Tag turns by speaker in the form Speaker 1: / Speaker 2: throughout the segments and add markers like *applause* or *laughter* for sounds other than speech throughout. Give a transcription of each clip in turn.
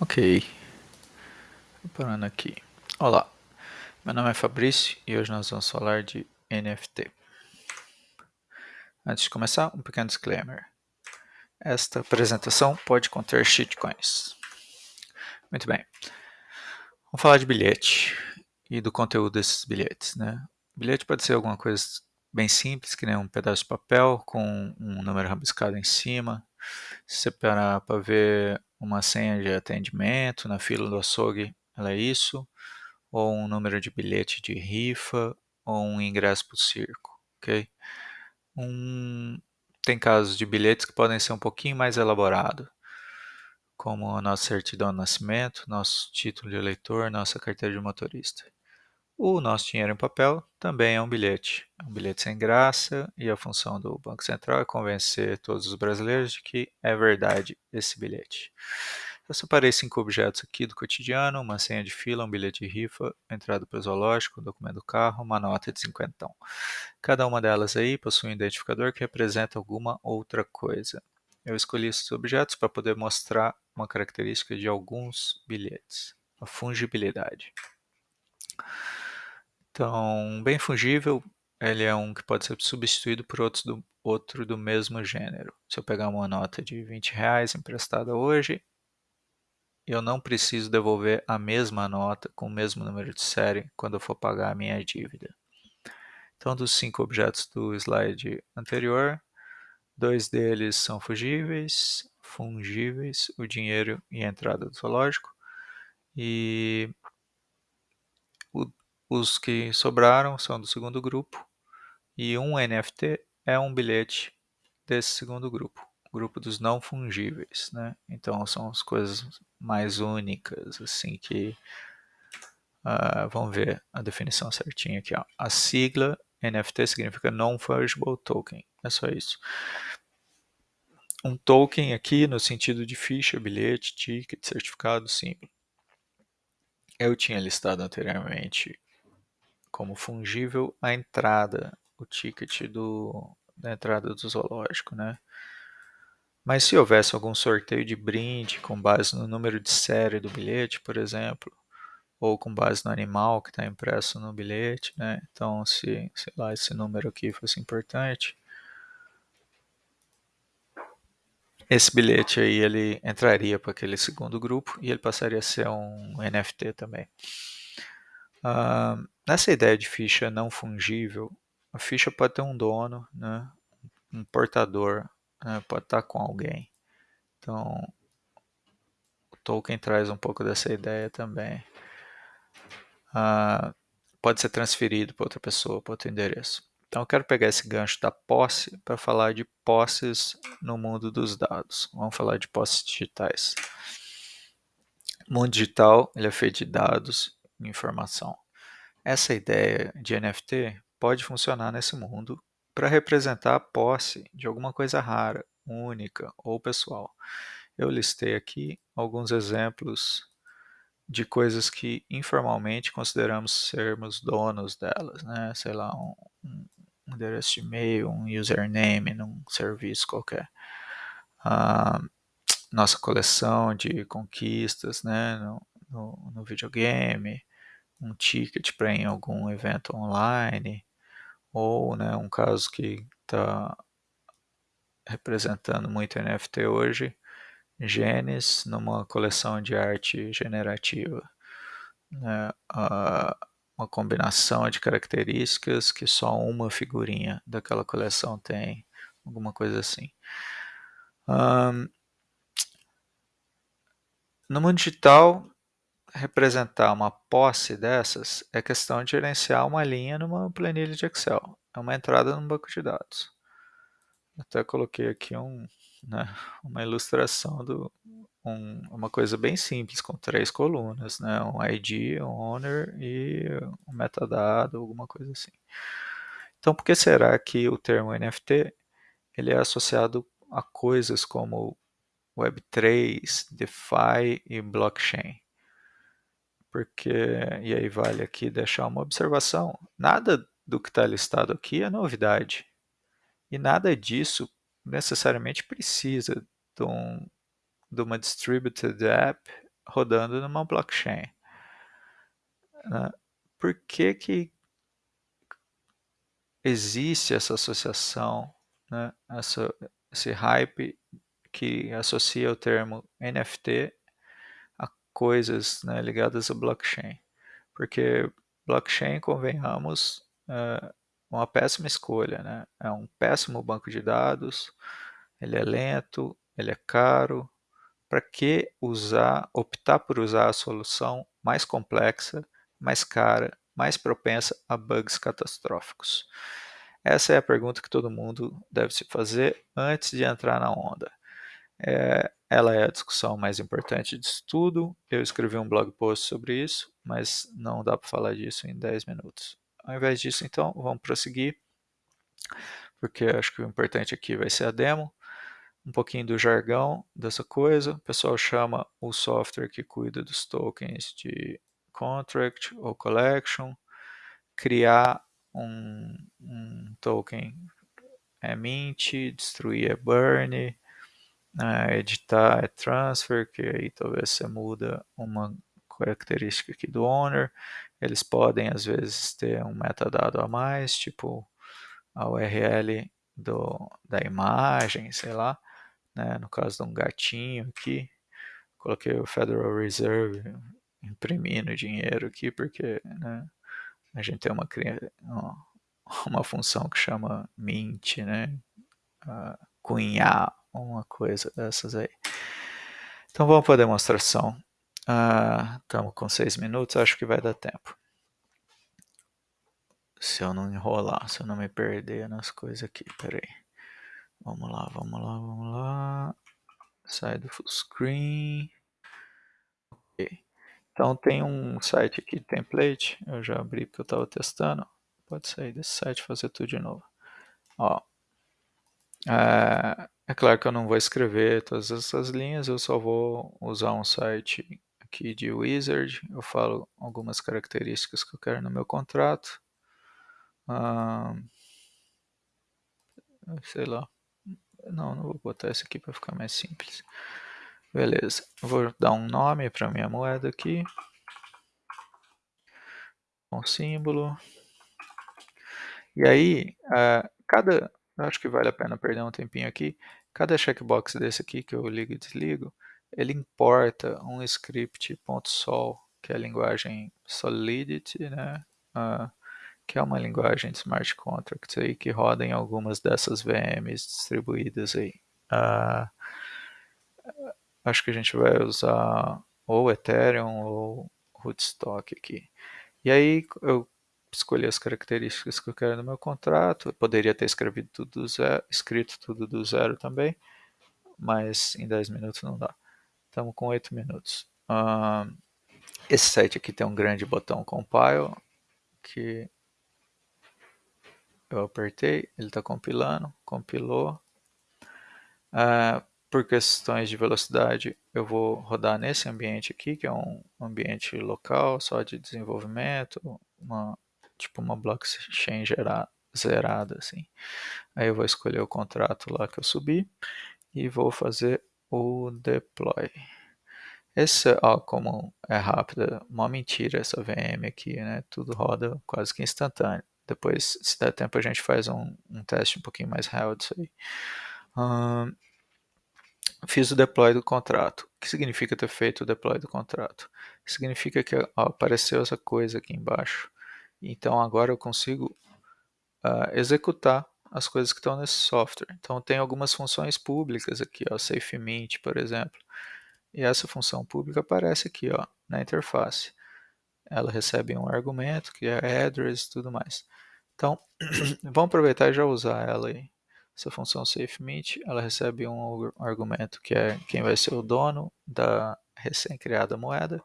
Speaker 1: Ok, parando aqui. Olá, meu nome é Fabrício e hoje nós vamos falar de NFT. Antes de começar, um pequeno disclaimer. Esta apresentação pode conter shitcoins. Muito bem, vamos falar de bilhete e do conteúdo desses bilhetes. Né? Bilhete pode ser alguma coisa bem simples, que nem um pedaço de papel com um número rabiscado em cima. Se você parar para ver uma senha de atendimento na fila do açougue, ela é isso, ou um número de bilhete de rifa, ou um ingresso para o circo, ok? Um, tem casos de bilhetes que podem ser um pouquinho mais elaborados, como a nossa certidão de nascimento, nosso título de eleitor, nossa carteira de motorista. O nosso dinheiro em papel também é um bilhete. É um bilhete sem graça e a função do Banco Central é convencer todos os brasileiros de que é verdade esse bilhete. Eu separei cinco objetos aqui do cotidiano, uma senha de fila, um bilhete de rifa, entrada para o zoológico, um documento do carro, uma nota de cinquentão. Cada uma delas aí possui um identificador que representa alguma outra coisa. Eu escolhi esses objetos para poder mostrar uma característica de alguns bilhetes, a fungibilidade. Então, bem fungível, ele é um que pode ser substituído por outros do, outro do mesmo gênero. Se eu pegar uma nota de 20 reais emprestada hoje, eu não preciso devolver a mesma nota com o mesmo número de série quando eu for pagar a minha dívida. Então, dos cinco objetos do slide anterior, dois deles são fungíveis, fungíveis, o dinheiro e a entrada do zoológico, e os que sobraram são do segundo grupo e um NFT é um bilhete desse segundo grupo, grupo dos não fungíveis, né? Então são as coisas mais únicas, assim que uh, vamos ver a definição certinha aqui. Ó. A sigla NFT significa Non Fungible Token, é só isso. Um token aqui no sentido de ficha, bilhete, ticket, certificado, símbolo. Eu tinha listado anteriormente como fungível a entrada, o ticket do, da entrada do zoológico, né? Mas se houvesse algum sorteio de brinde com base no número de série do bilhete, por exemplo, ou com base no animal que está impresso no bilhete, né? Então, se, sei lá, esse número aqui fosse importante, esse bilhete aí ele entraria para aquele segundo grupo e ele passaria a ser um NFT também. Nessa ideia de ficha não fungível, a ficha pode ter um dono, né? um portador, né? pode estar com alguém. Então, o Tolkien traz um pouco dessa ideia também. Uh, pode ser transferido para outra pessoa, para outro endereço. Então, eu quero pegar esse gancho da posse para falar de posses no mundo dos dados. Vamos falar de posses digitais. O mundo digital ele é feito de dados informação. Essa ideia de NFT pode funcionar nesse mundo para representar a posse de alguma coisa rara, única ou pessoal. Eu listei aqui alguns exemplos de coisas que informalmente consideramos sermos donos delas, né? Sei lá, um, um endereço de e-mail, um username num serviço qualquer. Nossa coleção de conquistas, né? No, no, no videogame, um ticket para em algum evento online, ou né, um caso que está representando muito NFT hoje, genes numa coleção de arte generativa. Né, uma combinação de características que só uma figurinha daquela coleção tem, alguma coisa assim. Um, no mundo digital, representar uma posse dessas é questão de gerenciar uma linha numa planilha de Excel. É uma entrada num banco de dados. Até coloquei aqui um, né, uma ilustração do um, uma coisa bem simples com três colunas, né, um ID, um owner e um metadado, alguma coisa assim. Então, por que será que o termo NFT ele é associado a coisas como Web3, DeFi e blockchain? Porque e aí vale aqui deixar uma observação: nada do que está listado aqui é novidade, e nada disso necessariamente precisa de, um, de uma distributed app rodando numa blockchain. Né? Por que, que existe essa associação, né? essa, esse hype que associa o termo NFT coisas né, ligadas a blockchain? Porque blockchain, convenhamos, é uma péssima escolha, né? É um péssimo banco de dados, ele é lento, ele é caro. Para que usar, optar por usar a solução mais complexa, mais cara, mais propensa a bugs catastróficos? Essa é a pergunta que todo mundo deve se fazer antes de entrar na onda. É, ela é a discussão mais importante disso tudo. Eu escrevi um blog post sobre isso, mas não dá para falar disso em 10 minutos. Ao invés disso, então, vamos prosseguir, porque acho que o importante aqui vai ser a demo. Um pouquinho do jargão dessa coisa. O pessoal chama o software que cuida dos tokens de contract ou collection. Criar um, um token é mint, destruir é burn, é, editar é transfer, que aí talvez você muda uma característica aqui do owner. Eles podem às vezes ter um metadado a mais, tipo a URL do, da imagem, sei lá. Né? No caso de um gatinho aqui, coloquei o Federal Reserve imprimindo dinheiro aqui, porque né, a gente tem uma, *laughs* uma função que chama mint, né? Uh, cunhar uma coisa dessas aí. Então vamos para a demonstração. Estamos uh, com seis minutos, acho que vai dar tempo. Se eu não enrolar, se eu não me perder nas coisas aqui, peraí. Vamos lá, vamos lá, vamos lá. Sai do full screen. Ok. Então tem um site aqui, template, eu já abri porque eu estava testando. Pode sair desse site e fazer tudo de novo. Ó, é, é, claro que eu não vou escrever todas essas linhas, eu só vou usar um site aqui de wizard, eu falo algumas características que eu quero no meu contrato. Ah, sei lá, não, não vou botar esse aqui para ficar mais simples. Beleza, vou dar um nome para minha moeda aqui. Um símbolo. E aí, uh, cada eu acho que vale a pena perder um tempinho aqui. Cada checkbox desse aqui que eu ligo e desligo, ele importa um script .sol, que é a linguagem Solidity, né? Uh, que é uma linguagem de smart contracts aí que roda em algumas dessas VMs distribuídas aí. Uh, acho que a gente vai usar ou Ethereum ou Rootstock aqui. E aí eu escolher as características que eu quero no meu contrato. Eu poderia ter escrevido tudo do zero, escrito tudo do zero também, mas em 10 minutos não dá. Estamos com 8 minutos. Uh, esse site aqui tem um grande botão compile que eu apertei, ele está compilando, compilou. Uh, por questões de velocidade, eu vou rodar nesse ambiente aqui, que é um ambiente local, só de desenvolvimento, uma tipo uma blockchain zerada assim. Aí eu vou escolher o contrato lá que eu subi e vou fazer o deploy. Esse, ó, como é rápida, uma mentira essa VM aqui, né? Tudo roda quase que instantâneo. Depois, se der tempo, a gente faz um, um teste um pouquinho mais real disso aí. fiz o deploy do contrato. O que significa ter feito o deploy do contrato? Significa que ó, apareceu essa coisa aqui embaixo. Então agora eu consigo uh, executar as coisas que estão nesse software. Então tem algumas funções públicas aqui, ó, SafeMint, por exemplo. E essa função pública aparece aqui ó, na interface. Ela recebe um argumento, que é address e tudo mais. Então, *clears throat* vamos aproveitar e já usar ela aí. Essa função SafeMint, ela recebe um argumento que é quem vai ser o dono da recém-criada moeda.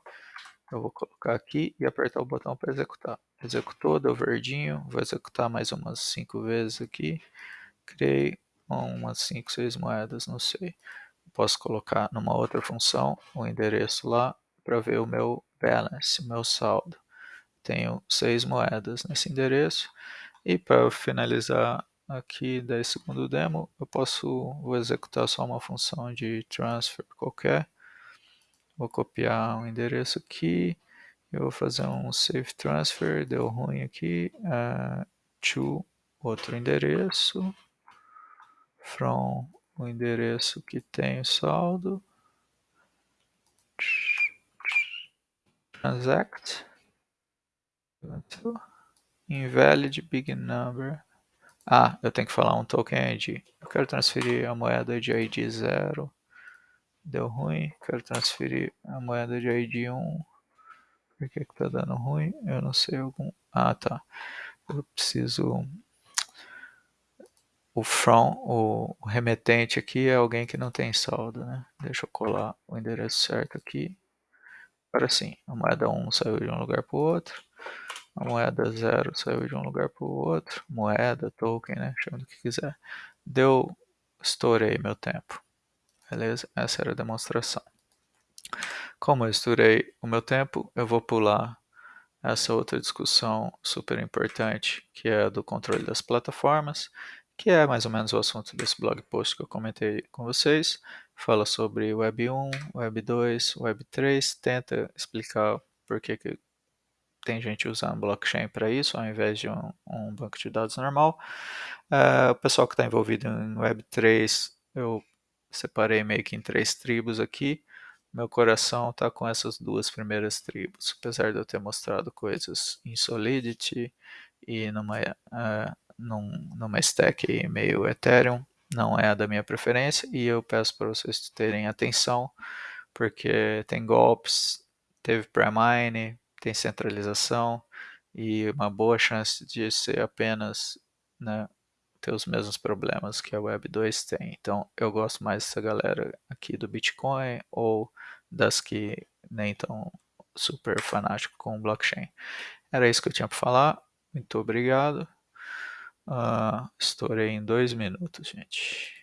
Speaker 1: Eu vou colocar aqui e apertar o botão para executar. Executou, deu verdinho. Vou executar mais umas 5 vezes aqui. Criei umas 5, 6 moedas, não sei. Posso colocar numa outra função o endereço lá para ver o meu balance, meu saldo. Tenho 6 moedas nesse endereço. E para finalizar aqui 10 segundo demo, eu posso vou executar só uma função de transfer qualquer Vou copiar um endereço aqui. Eu vou fazer um save transfer, deu ruim aqui. Uh, to outro endereço. From o endereço que tem o saldo. Transact. Invalid big number. Ah, eu tenho que falar um token ID. Eu quero transferir a moeda de ID 0. Deu ruim. Quero transferir a moeda de ID 1. Por que que tá dando ruim? Eu não sei algum... Ah, tá. Eu preciso... O from, o remetente aqui é alguém que não tem saldo, né? Deixa eu colar o endereço certo aqui. Agora sim, a moeda 1 saiu de um lugar para o outro. A moeda 0 saiu de um lugar para o outro. Moeda, token, né? Chama do que quiser. Deu, estourei meu tempo. Beleza? Essa era a demonstração. Como eu estourei o meu tempo, eu vou pular essa outra discussão super importante, que é a do controle das plataformas, que é mais ou menos o assunto desse blog post que eu comentei com vocês. Fala sobre Web 1, Web 2, Web 3, tenta explicar por que, que tem gente usando blockchain para isso, ao invés de um, um banco de dados normal. Uh, o pessoal que está envolvido em Web3, eu separei meio que em três tribos aqui. Meu coração está com essas duas primeiras tribos, apesar de eu ter mostrado coisas em Solidity e numa, uh, num, numa stack meio Ethereum, não é a da minha preferência, e eu peço para vocês terem atenção, porque tem golpes, teve pre-mine, tem centralização e uma boa chance de ser apenas né, ter os mesmos problemas que a Web 2 tem. Então eu gosto mais dessa galera aqui do Bitcoin ou das que nem tão super fanático com blockchain. Era isso que eu tinha para falar. Muito obrigado. Uh, estourei em dois minutos, gente.